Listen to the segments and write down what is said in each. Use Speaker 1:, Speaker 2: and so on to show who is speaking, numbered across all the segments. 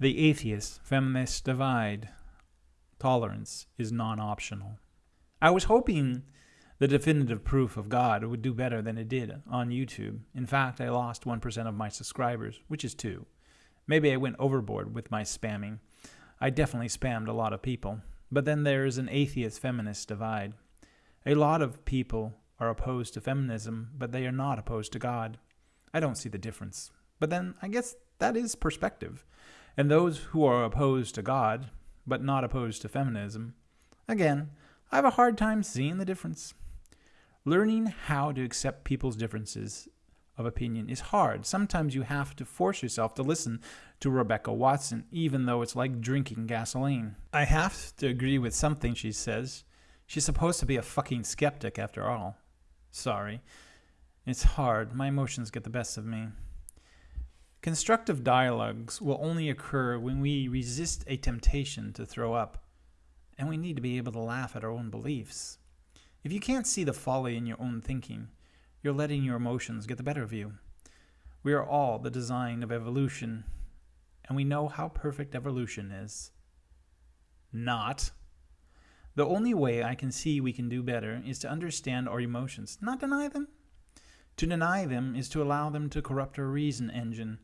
Speaker 1: The atheist feminist divide. Tolerance is non optional. I was hoping the definitive proof of God would do better than it did on YouTube. In fact, I lost 1% of my subscribers, which is 2. Maybe I went overboard with my spamming. I definitely spammed a lot of people. But then there is an atheist feminist divide. A lot of people are opposed to feminism, but they are not opposed to God. I don't see the difference. But then I guess that is perspective. And those who are opposed to God, but not opposed to feminism, again, I have a hard time seeing the difference. Learning how to accept people's differences of opinion is hard. Sometimes you have to force yourself to listen to Rebecca Watson, even though it's like drinking gasoline. I have to agree with something she says. She's supposed to be a fucking skeptic after all. Sorry. It's hard. My emotions get the best of me. Constructive dialogues will only occur when we resist a temptation to throw up, and we need to be able to laugh at our own beliefs. If you can't see the folly in your own thinking, you're letting your emotions get the better of you. We are all the design of evolution, and we know how perfect evolution is. Not. The only way I can see we can do better is to understand our emotions, not deny them. To deny them is to allow them to corrupt our reason engine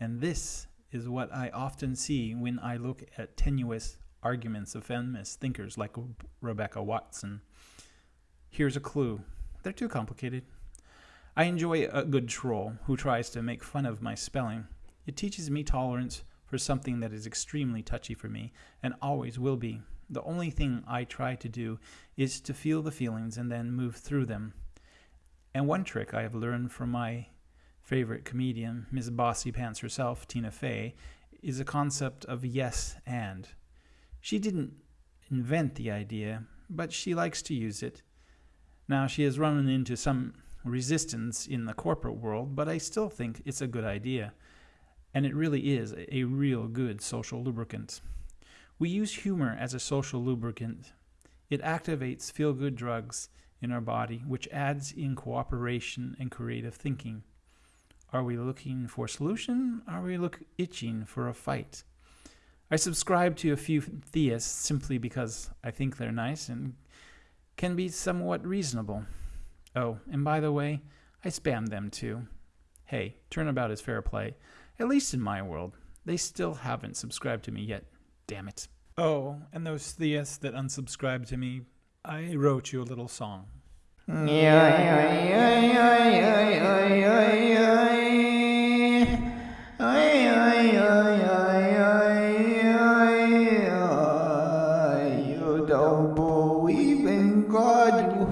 Speaker 1: and this is what I often see when I look at tenuous arguments of feminist thinkers like Rebecca Watson. Here's a clue. They're too complicated. I enjoy a good troll who tries to make fun of my spelling. It teaches me tolerance for something that is extremely touchy for me and always will be. The only thing I try to do is to feel the feelings and then move through them. And one trick I have learned from my favorite comedian, Ms. Bossy Pants herself, Tina Fey, is a concept of yes and. She didn't invent the idea, but she likes to use it. Now, she has run into some resistance in the corporate world, but I still think it's a good idea. And it really is a real good social lubricant. We use humor as a social lubricant. It activates feel good drugs in our body, which adds in cooperation and creative thinking. Are we looking for a solution? Are we look itching for a fight? I subscribe to a few theists simply because I think they're nice and can be somewhat reasonable. Oh, and by the way, I spam them too. Hey, turnabout is fair play, at least in my world. They still haven't subscribed to me yet. Damn it. Oh, and those theists that unsubscribed to me, I wrote you a little song.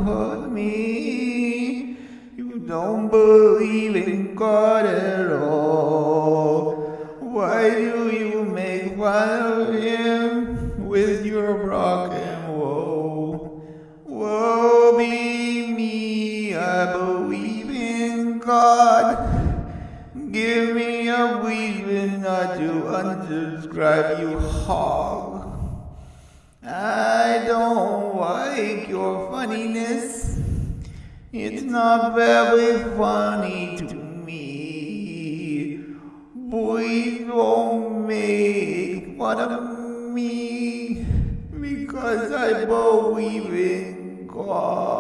Speaker 2: Hurt me. You don't believe in God at all. Why do you make fun of Him with your and woe? Woe be me, I believe in God. Give me a reason not to unsubscribe, you hog. I don't like your funniness. It's not very funny to me. Boys don't make fun of me because I believe in God.